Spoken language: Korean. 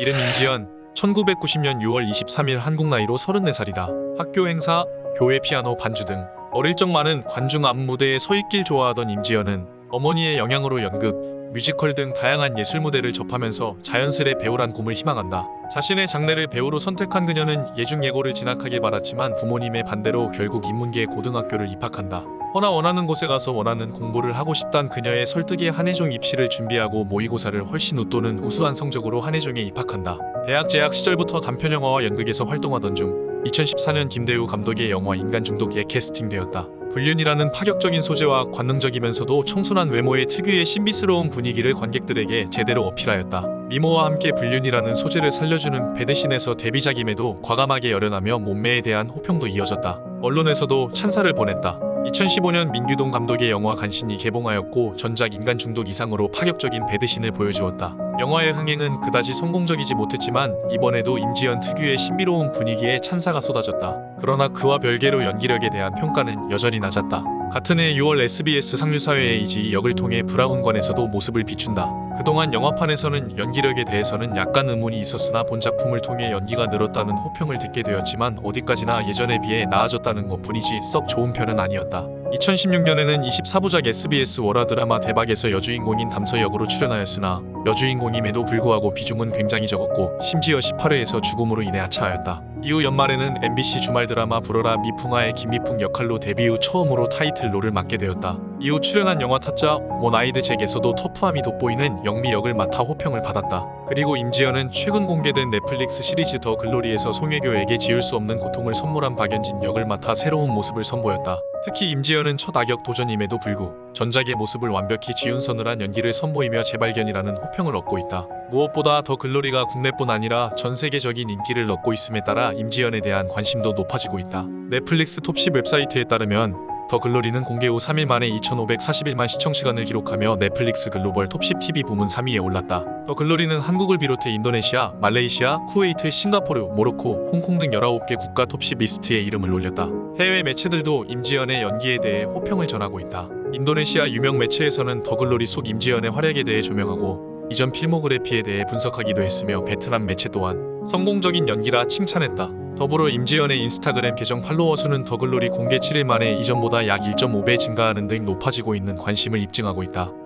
이름 임지연 1990년 6월 23일 한국 나이로 34살이다. 학교 행사, 교회 피아노 반주 등 어릴 적 많은 관중 앞 무대에 서 있길 좋아하던 임지연은 어머니의 영향으로 연극, 뮤지컬 등 다양한 예술 무대를 접하면서 자연스레 배우란 꿈을 희망한다. 자신의 장래를 배우로 선택한 그녀는 예중예고를 진학하길 바랐지만 부모님의 반대로 결국 인문계 고등학교를 입학한다. 허나 원하는 곳에 가서 원하는 공부를 하고 싶단 그녀의 설득에 한예종 입시를 준비하고 모의고사를 훨씬 웃도는 우수한 성적으로 한예종에 입학한다. 대학 재학 시절부터 단편 영화와 연극에서 활동하던 중 2014년 김대우 감독의 영화 인간 중독에 캐스팅되었다. 불륜이라는 파격적인 소재와 관능적이면서도 청순한 외모의 특유의 신비스러운 분위기를 관객들에게 제대로 어필하였다. 미모와 함께 불륜이라는 소재를 살려주는 베드신에서 데뷔작임에도 과감하게 열연하며 몸매에 대한 호평도 이어졌다. 언론에서도 찬사를 보냈다. 2015년 민규동 감독의 영화 간신이 개봉하였고 전작 인간 중독 이상으로 파격적인 베드신을 보여주었다. 영화의 흥행은 그다지 성공적이지 못했지만 이번에도 임지연 특유의 신비로운 분위기에 찬사가 쏟아졌다. 그러나 그와 별개로 연기력에 대한 평가는 여전히 낮았다. 같은 해 6월 SBS 상류사회의 이지 역을 통해 브라운관에서도 모습을 비춘다. 그동안 영화판에서는 연기력에 대해서는 약간 의문이 있었으나 본 작품을 통해 연기가 늘었다는 호평을 듣게 되었지만 어디까지나 예전에 비해 나아졌다는 것 뿐이지 썩 좋은 편은 아니었다. 2016년에는 24부작 SBS 월화 드라마 대박에서 여주인공인 담서 역으로 출연하였으나 여주인공임에도 불구하고 비중은 굉장히 적었고 심지어 18회에서 죽음으로 인해 하차하였다. 이후 연말에는 MBC 주말 드라마 불어라 미풍아의 김미풍 역할로 데뷔 후 처음으로 타이틀 롤을 맡게 되었다. 이후 출연한 영화 타짜 원 아이드 잭에서도 터프함이 돋보이는 영미 역을 맡아 호평을 받았다. 그리고 임지연은 최근 공개된 넷플릭스 시리즈 더 글로리에서 송혜교에게 지울 수 없는 고통을 선물한 박연진 역을 맡아 새로운 모습을 선보였다. 특히 임지연은 첫 악역 도전임에도 불구 전작의 모습을 완벽히 지운 서늘한 연기를 선보이며 재발견이라는 호평을 얻고 있다. 무엇보다 더 글로리가 국내뿐 아니라 전 세계적인 인기를 얻고 있음에 따라 임지연에 대한 관심도 높아지고 있다. 넷플릭스 톱10 웹사이트에 따르면 더 글로리는 공개 후 3일 만에 2,541만 시청 시간을 기록하며 넷플릭스 글로벌 톱10 TV 부문 3위에 올랐다. 더 글로리는 한국을 비롯해 인도네시아, 말레이시아, 쿠웨이트, 싱가포르, 모로코, 홍콩 등 19개 국가 톱10 리스트에 이름을 올렸다. 해외 매체들도 임지연의 연기에 대해 호평을 전하고 있다. 인도네시아 유명 매체에서는 더 글로리 속 임지연의 활약에 대해 조명하고 이전 필모그래피에 대해 분석하기도 했으며 베트남 매체 또한 성공적인 연기라 칭찬했다. 더불어 임지연의 인스타그램 계정 팔로워 수는 더글로리 공개 7일 만에 이전보다 약 1.5배 증가하는 등 높아지고 있는 관심을 입증하고 있다.